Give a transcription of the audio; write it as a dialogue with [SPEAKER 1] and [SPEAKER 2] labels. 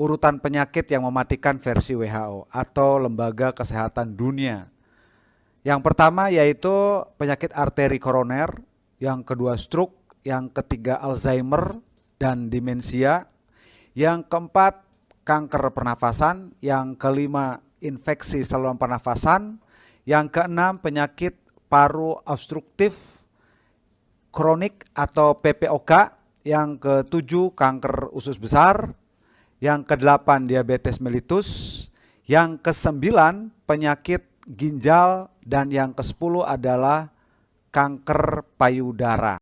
[SPEAKER 1] urutan penyakit yang mematikan versi WHO atau Lembaga Kesehatan Dunia. Yang pertama yaitu penyakit arteri koroner, yang kedua stroke, yang ketiga Alzheimer dan demensia, yang keempat kanker pernafasan, yang kelima infeksi saluran pernafasan, yang keenam penyakit paru obstruktif kronik atau PPOK, yang ketujuh kanker usus besar, yang kedelapan diabetes mellitus, yang kesembilan penyakit ginjal, dan yang kesepuluh adalah kanker payudara.